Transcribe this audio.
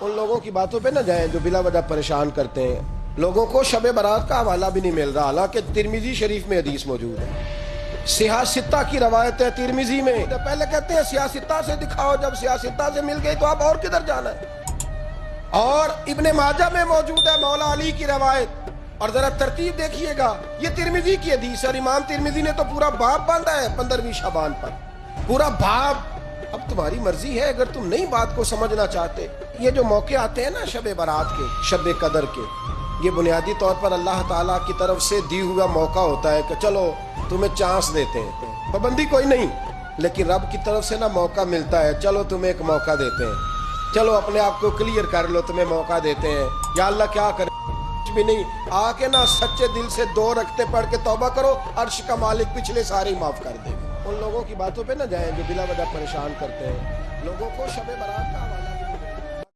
ان لوگوں کی باتوں پہ نہ جائیں جو بلا وجہ پریشان کرتے ہیں۔ لوگوں کو شب برات کا حوالہ بھی نہیں مل رہا، حالانکہ ترمیزی شریف میں حدیث موجود ہے۔ سیاستہ کی روایت ہے ترمیزی میں۔ پہلے کہتے ہیں سیاستہ سے دکھاؤ، جب سیاستہ سے مل گئی تو آپ اور کدھر جانا ہے؟ اور ابن ماجہ میں موجود ہے مولا علی کی روایت۔ اور ذرا ترتیب دیکھیے گا، یہ ترمیزی کی حدیث اور امام ترمیزی نے تو پورا باپ باندھا ہے پندرہویں شابان پر۔ پورا باپ اب تمہاری مرضی ہے اگر تم نئی بات کو سمجھنا چاہتے۔ یہ جو موقع آتے ہیں نا شب برات کے، شب قدر کے، یہ بنیادی طور پر اللہ تعالیٰ کی طرف سے دی ہوا موقع ہوتا ہے کہ چلو تمہیں چانس دیتے ہیں۔ پابندی کوئی نہیں، لیکن رب کی طرف سے نا موقع ملتا ہے۔ چلو تمہیں ایک موقع دیتے ہیں۔ چلو اپنے آپ کو کلیئر کر لو، تمہیں موقع دیتے ہیں۔ یا اللہ کیا کرے؟ کچھ بھی نہیں۔ آ کے نا سچے دل سے دو رکھتے پڑھ کے توبہ کرو، عرش کا مالک پچھلے سارے معاف کر دے۔ ان لوگوں کی باتوں پہ نہ جائیں جو بلا وجہ پریشان کرتے ہیں۔ لوگوں کو شب برات کا